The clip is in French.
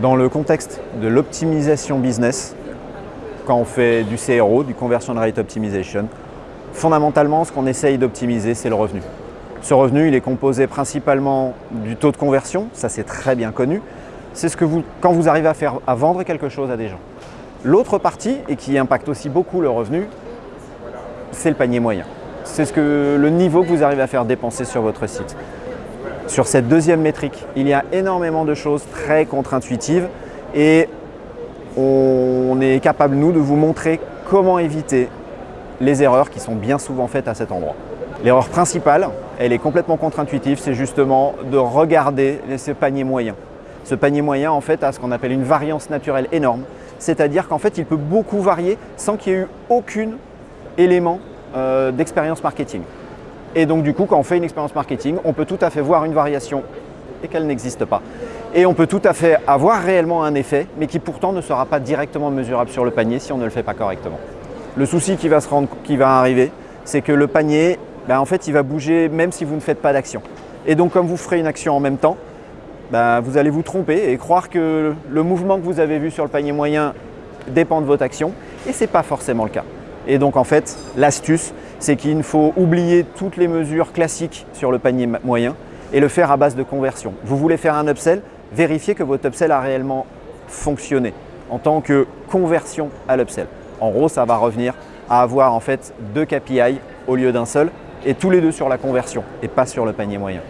Dans le contexte de l'optimisation business, quand on fait du CRO, du Conversion Rate Optimization, fondamentalement, ce qu'on essaye d'optimiser, c'est le revenu. Ce revenu, il est composé principalement du taux de conversion, ça c'est très bien connu. C'est ce que vous, quand vous arrivez à, faire, à vendre quelque chose à des gens. L'autre partie, et qui impacte aussi beaucoup le revenu, c'est le panier moyen. C'est ce le niveau que vous arrivez à faire dépenser sur votre site. Sur cette deuxième métrique, il y a énormément de choses très contre-intuitives et on est capable, nous, de vous montrer comment éviter les erreurs qui sont bien souvent faites à cet endroit. L'erreur principale, elle est complètement contre-intuitive, c'est justement de regarder ce panier moyen. Ce panier moyen, en fait, a ce qu'on appelle une variance naturelle énorme, c'est-à-dire qu'en fait, il peut beaucoup varier sans qu'il y ait eu aucun élément euh, d'expérience marketing. Et donc, du coup, quand on fait une expérience marketing, on peut tout à fait voir une variation et qu'elle n'existe pas. Et on peut tout à fait avoir réellement un effet, mais qui pourtant ne sera pas directement mesurable sur le panier si on ne le fait pas correctement. Le souci qui va, arriver, c'est que le panier, ben, en fait, il va bouger même si vous ne faites pas d'action. Et donc, comme vous ferez une action en même temps, ben, vous allez vous tromper et croire que le mouvement que vous avez vu sur le panier moyen dépend de votre action. Et ce n'est pas forcément le cas. Et donc, en fait, l'astuce, c'est qu'il faut oublier toutes les mesures classiques sur le panier moyen et le faire à base de conversion. Vous voulez faire un upsell, vérifiez que votre upsell a réellement fonctionné en tant que conversion à l'upsell. En gros, ça va revenir à avoir en fait deux KPI au lieu d'un seul et tous les deux sur la conversion et pas sur le panier moyen.